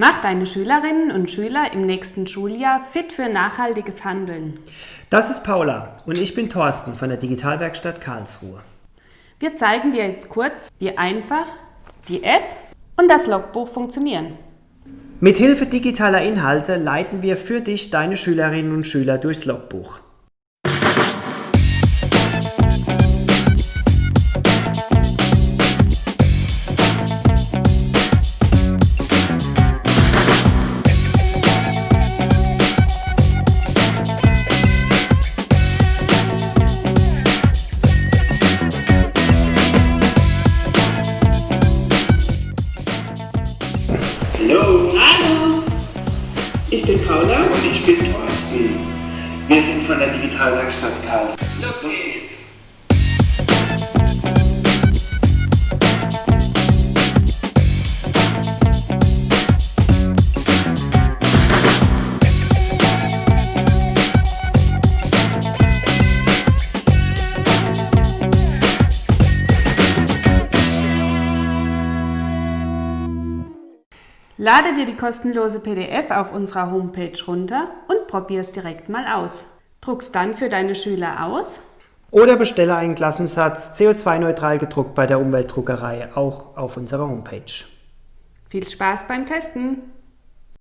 Mach deine Schülerinnen und Schüler im nächsten Schuljahr fit für nachhaltiges Handeln. Das ist Paula und ich bin Thorsten von der Digitalwerkstatt Karlsruhe. Wir zeigen dir jetzt kurz, wie einfach die App und das Logbuch funktionieren. Mithilfe digitaler Inhalte leiten wir für dich deine Schülerinnen und Schüler durchs Logbuch. Hallo, Hallo, ich bin Paula. und ich bin Thorsten. Wir sind von der Digitalwerkstatt Karlsruhe. Los geht's. Lade dir die kostenlose PDF auf unserer Homepage runter und probier's direkt mal aus. Druck's dann für deine Schüler aus. Oder bestelle einen Klassensatz CO2-neutral gedruckt bei der Umweltdruckerei, auch auf unserer Homepage. Viel Spaß beim Testen!